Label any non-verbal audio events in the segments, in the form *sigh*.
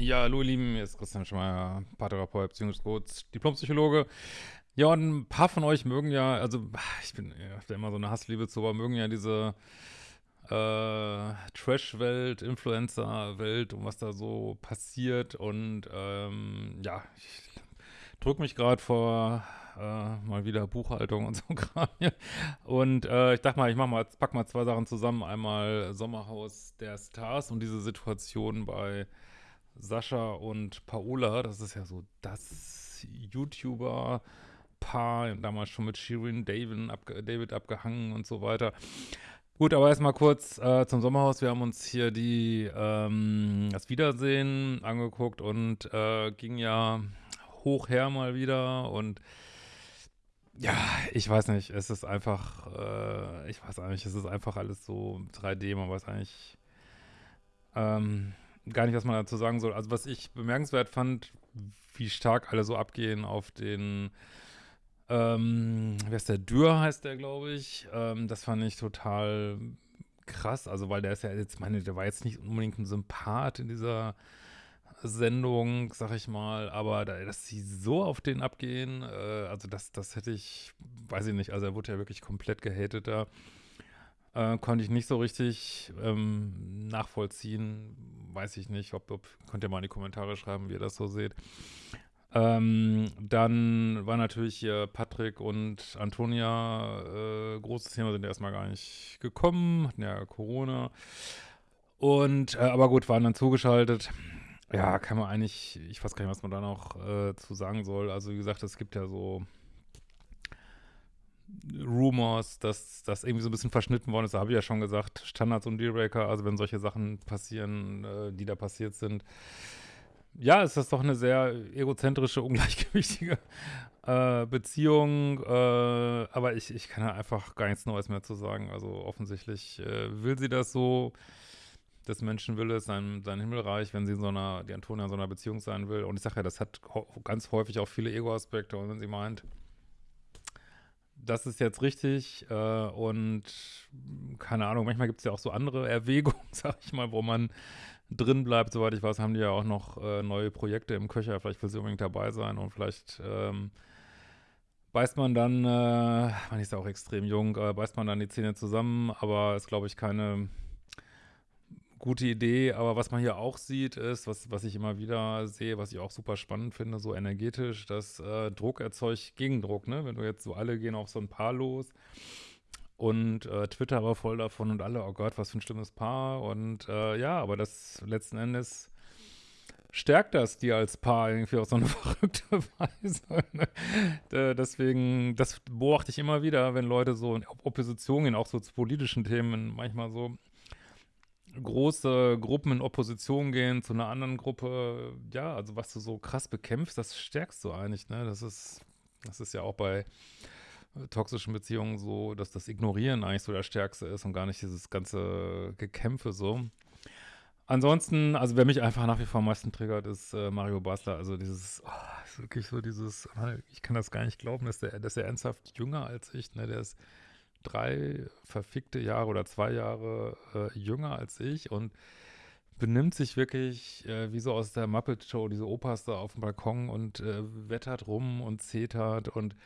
Ja, hallo ihr Lieben, hier ist Christian Schmeier, Paartherapeut, Beziehungscoach, Diplompsychologe. Ja, und ein paar von euch mögen ja, also ich bin, da immer so eine Hassliebe zu, aber mögen ja diese äh, Trash-Welt, Influencer-Welt und was da so passiert und ähm, ja, ich drücke mich gerade vor äh, mal wieder Buchhaltung und so *laughs* Kram. Und äh, ich dachte mal, ich mach mal, pack mal zwei Sachen zusammen. Einmal Sommerhaus der Stars und diese Situation bei Sascha und Paola, das ist ja so das YouTuber-Paar, damals schon mit Shirin David, abge David abgehangen und so weiter. Gut, aber erstmal kurz äh, zum Sommerhaus. Wir haben uns hier die ähm, das Wiedersehen angeguckt und äh, ging ja hoch her mal wieder und ja, ich weiß nicht, es ist einfach, äh, ich weiß eigentlich, es ist einfach alles so 3D, man weiß eigentlich, ähm, gar nicht, was man dazu sagen soll. Also was ich bemerkenswert fand, wie stark alle so abgehen auf den, ähm, wer ist der, Dürr heißt der, glaube ich. Ähm, das fand ich total krass, also weil der ist ja jetzt, meine, der war jetzt nicht unbedingt ein Sympath in dieser Sendung, sag ich mal, aber da, dass sie so auf den abgehen, äh, also das, das hätte ich, weiß ich nicht, also er wurde ja wirklich komplett gehatet da. Äh, konnte ich nicht so richtig ähm, nachvollziehen. Weiß ich nicht, ob, ob, könnt ihr mal in die Kommentare schreiben, wie ihr das so seht. Ähm, dann war natürlich hier Patrick und Antonia, äh, großes Thema, sind erstmal gar nicht gekommen, hatten ja Corona. Und, äh, aber gut, waren dann zugeschaltet. Ja, kann man eigentlich, ich weiß gar nicht, was man da noch äh, zu sagen soll. Also wie gesagt, es gibt ja so Rumors, dass das irgendwie so ein bisschen verschnitten worden ist. Da habe ich ja schon gesagt, Standards und Dealbreaker, also wenn solche Sachen passieren, äh, die da passiert sind. Ja, ist das doch eine sehr egozentrische, *laughs* ungleichgewichtige äh, Beziehung, äh, aber ich, ich kann da einfach gar nichts Neues mehr zu sagen. Also offensichtlich äh, will sie das so, des Menschen will es, sein, sein Himmelreich, wenn sie in so einer, die Antonia in so einer Beziehung sein will. Und ich sage ja, das hat ganz häufig auch viele Ego-Aspekte und wenn sie meint, das ist jetzt richtig äh, und keine Ahnung, manchmal gibt es ja auch so andere Erwägungen, *laughs* sag ich mal, wo man drin bleibt. Soweit ich weiß, haben die ja auch noch äh, neue Projekte im Köcher. Vielleicht will sie unbedingt dabei sein und vielleicht ähm, beißt man dann, äh, man ist ja auch extrem jung, äh, beißt man dann die Zähne zusammen, aber ist, glaube ich, keine gute Idee, aber was man hier auch sieht, ist, was, was ich immer wieder sehe, was ich auch super spannend finde, so energetisch, dass äh, Druck erzeugt Gegendruck, ne? Wenn du jetzt so alle gehen auf so ein Paar los und äh, Twitter war voll davon und alle, oh Gott, was für ein schlimmes Paar und äh, ja, aber das letzten Endes stärkt das die als Paar irgendwie auf so eine *laughs* verrückte Weise. Ne? Deswegen, das beobachte ich immer wieder, wenn Leute so in Opposition gehen, auch so zu politischen Themen, manchmal so, große Gruppen in Opposition gehen zu einer anderen Gruppe, ja, also was du so krass bekämpfst, das stärkst du eigentlich, ne? Das ist, das ist ja auch bei toxischen Beziehungen so, dass das Ignorieren eigentlich so der Stärkste ist und gar nicht dieses ganze Gekämpfe so. Ansonsten, also wer mich einfach nach wie vor am meisten triggert, ist äh, Mario Basler. Also dieses, oh, ist wirklich so dieses, ich kann das gar nicht glauben, dass der, dass er ernsthaft jünger als ich, ne? Der ist drei verfickte Jahre oder zwei Jahre äh, jünger als ich und benimmt sich wirklich äh, wie so aus der Muppet Show, diese Opas da auf dem Balkon und äh, wettert rum und zetert und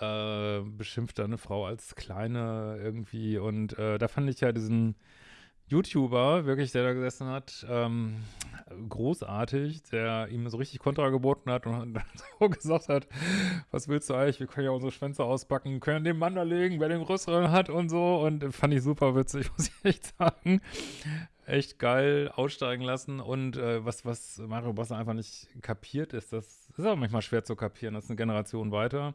äh, beschimpft da eine Frau als Kleine irgendwie und äh, da fand ich ja diesen YouTuber, wirklich, der da gesessen hat, ähm, großartig, der ihm so richtig Kontra geboten hat und dann *laughs* so gesagt hat, was willst du eigentlich, wir können ja unsere Schwänze auspacken, können den Mann da legen, wer den größeren hat und so. Und fand ich super witzig, *laughs* muss ich echt sagen. Echt geil aussteigen lassen. Und äh, was, was Mario Basser einfach nicht kapiert ist, das ist auch manchmal schwer zu kapieren, das ist eine Generation weiter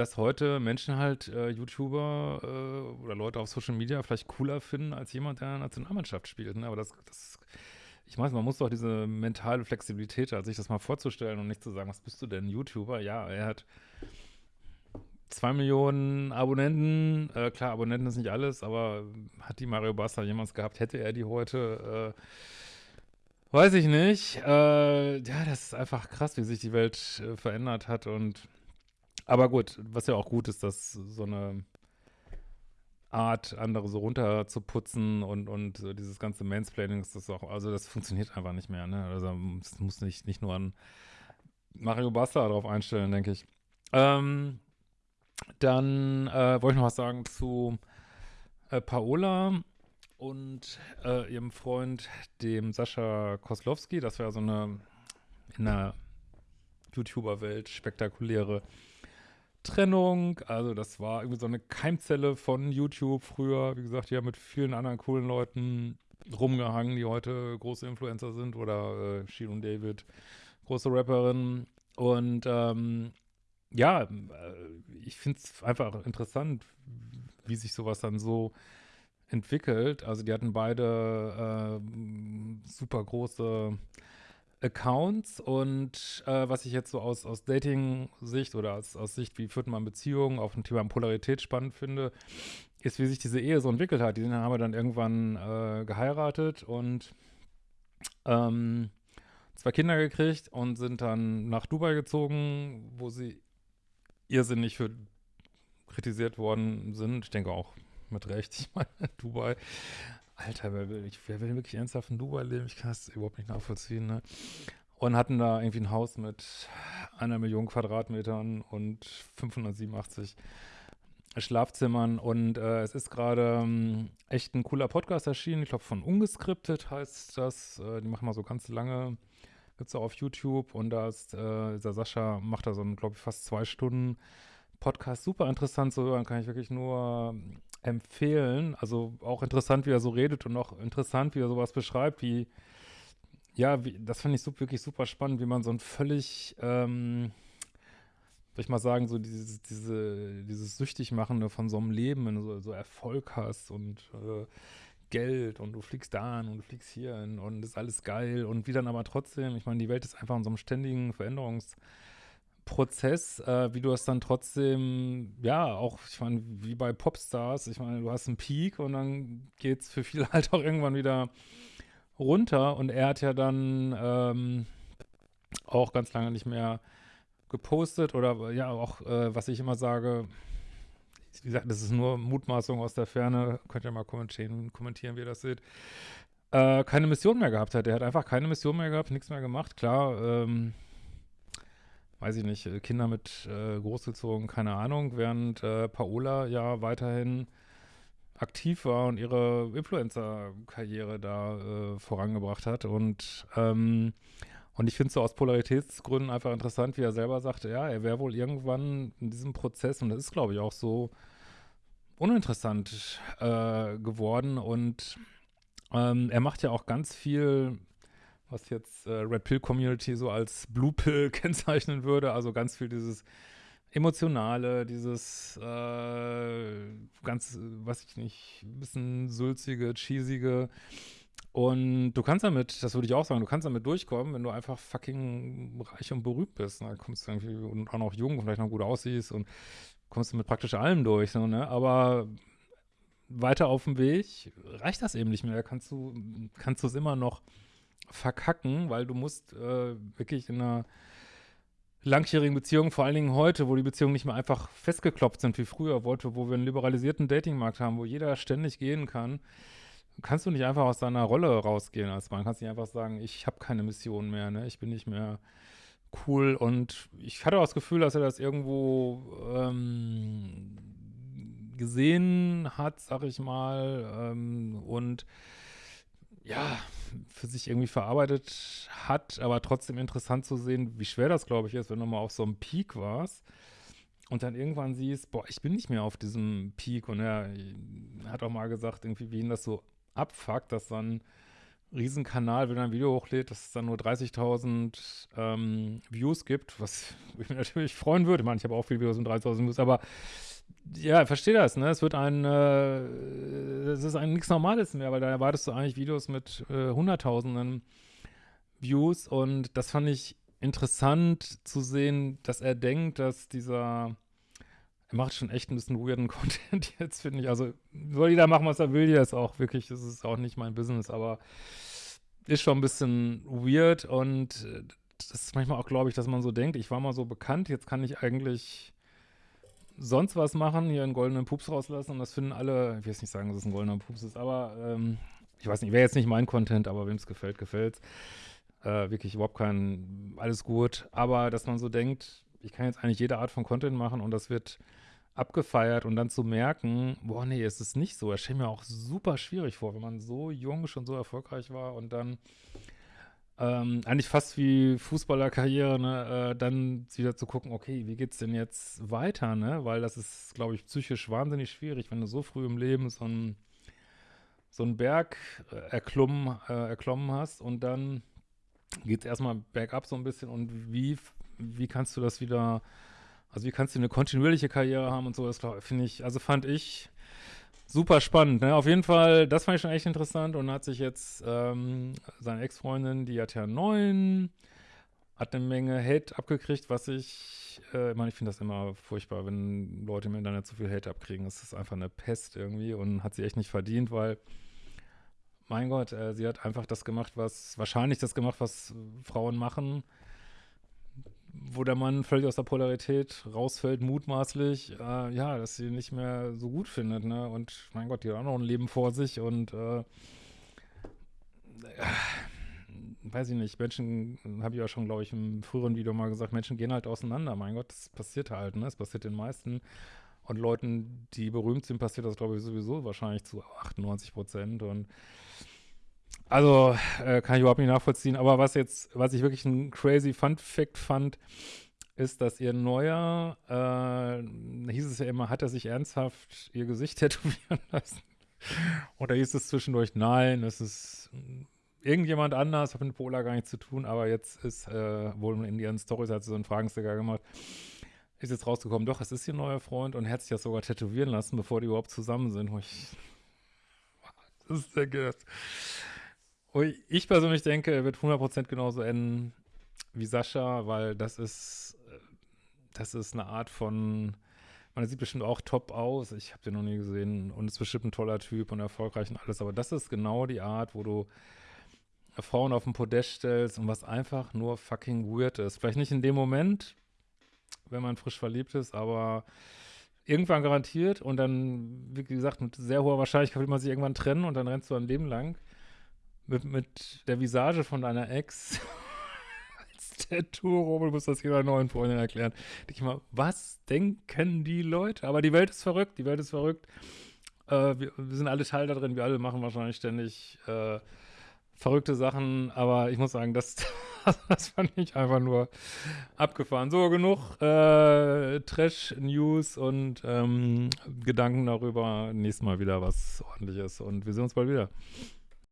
dass heute Menschen halt äh, YouTuber äh, oder Leute auf Social Media vielleicht cooler finden als jemand, der in der Nationalmannschaft spielt. Ne? Aber das, das, ich weiß, man muss doch diese mentale Flexibilität, also sich das mal vorzustellen und nicht zu sagen, was bist du denn, YouTuber? Ja, er hat zwei Millionen Abonnenten. Äh, klar, Abonnenten ist nicht alles, aber hat die Mario Basta jemals gehabt? Hätte er die heute? Äh, weiß ich nicht. Äh, ja, das ist einfach krass, wie sich die Welt äh, verändert hat und aber gut, was ja auch gut ist, dass so eine Art, andere so runterzuputzen und, und so dieses ganze Mansplaining ist das auch, also das funktioniert einfach nicht mehr, ne? Also es muss nicht, nicht nur an Mario Basta darauf einstellen, denke ich. Ähm, dann äh, wollte ich noch was sagen zu äh, Paola und äh, ihrem Freund, dem Sascha Koslowski. Das war so eine in der YouTuber-Welt spektakuläre Trennung. Also das war irgendwie so eine Keimzelle von YouTube früher. Wie gesagt, haben mit vielen anderen coolen Leuten rumgehangen, die heute große Influencer sind oder äh, und David, große Rapperin. Und ähm, ja, äh, ich finde es einfach interessant, wie sich sowas dann so entwickelt. Also die hatten beide äh, super große Accounts und äh, was ich jetzt so aus, aus Dating-Sicht oder aus, aus Sicht, wie führt man Beziehungen auf dem Thema Polarität spannend finde, ist, wie sich diese Ehe so entwickelt hat. Die haben dann irgendwann äh, geheiratet und ähm, zwei Kinder gekriegt und sind dann nach Dubai gezogen, wo sie irrsinnig für kritisiert worden sind. Ich denke auch mit Recht. *laughs* Ich meine, Dubai. Alter, wer will, wer will wirklich ernsthaft in Dubai leben? Ich kann es überhaupt nicht nachvollziehen. Ne? Und hatten da irgendwie ein Haus mit einer Million Quadratmetern und 587 Schlafzimmern. Und äh, es ist gerade ähm, echt ein cooler Podcast erschienen. Ich glaube, von Ungeskriptet heißt das. Äh, die machen mal so ganz lange Gibt es auch auf YouTube und da ist, äh, der Sascha macht da so glaube ich, fast zwei Stunden Podcast. Super interessant zu hören, kann ich wirklich nur empfehlen. Also auch interessant, wie er so redet und auch interessant, wie er sowas beschreibt, wie, ja, wie, das fand ich so, wirklich super spannend, wie man so ein völlig, ähm, soll ich mal sagen, so dieses, diese, dieses Süchtigmachende von so einem Leben, wenn du so, so Erfolg hast und äh, Geld und du fliegst da hin und du fliegst hier hin und ist alles geil und wie dann aber trotzdem, ich meine, die Welt ist einfach in so einem ständigen Veränderungsprozess, äh, wie du es dann trotzdem, ja, auch, ich meine, wie bei Popstars, ich meine, du hast einen Peak und dann geht es für viele *laughs* halt auch irgendwann wieder runter und er hat ja dann ähm, auch ganz lange nicht mehr gepostet oder ja, auch, äh, was ich immer sage, wie gesagt, das ist nur Mutmaßung aus der Ferne, könnt ihr mal kommentieren, kommentieren wie ihr das seht, äh, keine Mission mehr gehabt hat. Er hat einfach keine Mission mehr gehabt, nichts mehr gemacht. Klar, ähm, weiß ich nicht, äh, Kinder mit äh, großgezogen, keine Ahnung, während äh, Paola ja weiterhin aktiv war und ihre Influencer-Karriere da äh, vorangebracht hat und ähm, und ich finde es so aus Polaritätsgründen einfach interessant, wie er selber sagte, ja, er wäre wohl irgendwann in diesem Prozess, und das ist, glaube ich, auch so uninteressant äh, geworden. Und ähm, er macht ja auch ganz viel, was jetzt äh, Red Pill Community so als Blue Pill *laughs* kennzeichnen würde, also ganz viel dieses Emotionale, dieses äh, ganz, was ich nicht, ein bisschen sulzige, cheesige, und du kannst damit, das würde ich auch sagen, du kannst damit durchkommen, wenn du einfach fucking reich und berühmt bist. Dann kommst du irgendwie und auch noch jung und vielleicht noch gut aussiehst und kommst du mit praktisch allem durch. So, ne? Aber weiter auf dem Weg reicht das eben nicht mehr. Kannst du kannst es immer noch verkacken, weil du musst äh, wirklich in einer langjährigen Beziehung, vor allen Dingen heute, wo die Beziehungen nicht mehr einfach festgeklopft sind wie früher, wollte, wo wir einen liberalisierten Datingmarkt haben, wo jeder ständig gehen kann, kannst du nicht einfach aus deiner Rolle rausgehen als Mann. Kannst nicht einfach sagen, ich habe keine Mission mehr, ne? Ich bin nicht mehr cool. Und ich hatte auch das Gefühl, dass er das irgendwo ähm, gesehen hat, sag ich mal, ähm, und ja, für sich irgendwie verarbeitet hat, aber trotzdem interessant zu sehen, wie schwer das, glaube ich, ist, wenn du mal auf so einem Peak warst und dann irgendwann siehst, boah, ich bin nicht mehr auf diesem Peak und er hat auch mal gesagt, irgendwie, wie ihn das so abfuckt, dass dann Riesenkanal, wenn er ein Video hochlädt, dass es dann nur 30.000 ähm, Views gibt, was ich *laughs* mich natürlich freuen würde. Ich meine, ich habe auch viele Videos mit 30.000 Views, aber ja, verstehe das, ne? Es wird ein, äh, es ist ein nichts Normales mehr, weil da erwartest du eigentlich Videos mit äh, Hunderttausenden Views und das fand ich interessant zu sehen, dass er denkt, dass dieser er macht schon echt ein bisschen weirden *laughs* Content jetzt, finde ich. Also soll jeder machen, was er will, jetzt auch. Wirklich, das ist auch nicht mein Business, aber ist schon ein bisschen weird und das ist manchmal auch, glaube ich, dass man so denkt, ich war mal so bekannt, jetzt kann ich eigentlich sonst was machen, hier einen goldenen Pups rauslassen und das finden alle, ich will jetzt nicht sagen, dass es ein goldener Pups ist, aber ähm, ich weiß nicht, wäre jetzt nicht mein Content, aber wem es gefällt, gefällt äh, wirklich überhaupt kein, alles gut, aber dass man so denkt, ich kann jetzt eigentlich jede Art von Content machen und das wird abgefeiert und dann zu merken, boah, nee, es ist nicht so. Es stellt mir auch super schwierig vor, wenn man so jung schon so erfolgreich war und dann ähm, eigentlich fast wie Fußballerkarriere, ne, äh, dann wieder zu gucken, okay, wie geht's denn jetzt weiter, ne? Weil das ist, glaube ich, psychisch wahnsinnig schwierig, wenn du so früh im Leben so einen so einen Berg äh, erklommen, äh, erklommen hast und dann geht es erstmal bergab so ein bisschen und wie, wie kannst du das wieder, also wie kannst du eine kontinuierliche Karriere haben und so, das finde ich, also fand ich super spannend, ne? Auf jeden Fall, das fand ich schon echt interessant und hat sich jetzt ähm, seine Ex-Freundin, die hat ja neun, hat eine Menge Hate abgekriegt, was ich, äh, ich meine, ich finde das immer furchtbar, wenn Leute im Internet zu viel Hate abkriegen. Das ist einfach eine Pest irgendwie und hat sie echt nicht verdient, weil mein Gott, äh, sie hat einfach das gemacht, was, wahrscheinlich das gemacht, was Frauen machen, wo der Mann völlig aus der Polarität rausfällt, mutmaßlich, äh, ja, dass sie nicht mehr so gut findet, ne? Und mein Gott, die hat auch noch ein Leben vor sich und äh, weiß ich nicht, Menschen, habe ich ja schon, glaube ich, im früheren Video mal gesagt, Menschen gehen halt auseinander, mein Gott, das passiert halt, ne? Es passiert den meisten. Und Leuten, die berühmt sind, passiert das, glaube ich, sowieso wahrscheinlich zu 98 Prozent. Und also äh, kann ich überhaupt nicht nachvollziehen. Aber was jetzt, was ich wirklich ein crazy Fun Fact fand, ist, dass ihr neuer, äh, hieß es ja immer, hat er sich ernsthaft ihr Gesicht *laughs* tätowieren lassen? Oder hieß es zwischendurch, nein, es ist irgendjemand anders, hat mit Pola gar nichts zu tun, aber jetzt ist äh, wohl in ihren Stories hat sie so einen Fragensticker gemacht, ist jetzt rausgekommen, doch, es ist ihr neuer Freund und er hat sich das sogar tätowieren lassen, bevor die überhaupt zusammen sind. Ich, das ist der Gast. Ich persönlich denke, er wird 100% genauso enden wie Sascha, weil das ist, das ist eine Art von, man sieht bestimmt auch top aus, ich habe den noch nie gesehen und ist bestimmt ein toller Typ und erfolgreich und alles, aber das ist genau die Art, wo du Frauen auf den Podest stellst und was einfach nur fucking weird ist. Vielleicht nicht in dem Moment, wenn man frisch verliebt ist, aber irgendwann garantiert und dann, wie gesagt, mit sehr hoher Wahrscheinlichkeit will man sich irgendwann trennen und dann rennst du ein Leben lang mit, mit der Visage von deiner Ex *laughs* als Tattoo du musst das jeder neuen Freundin erklären. Ich mal, was denken die Leute? Aber die Welt ist verrückt, die Welt ist verrückt. Äh, wir, wir, sind alle Teil da drin, wir alle machen wahrscheinlich ständig äh, verrückte Sachen, aber ich muss sagen, das, *laughs* das fand ich einfach nur abgefahren. So, genug äh, Trash-News und ähm, Gedanken darüber. Nächstes Mal wieder was ordentliches und wir sehen uns bald wieder.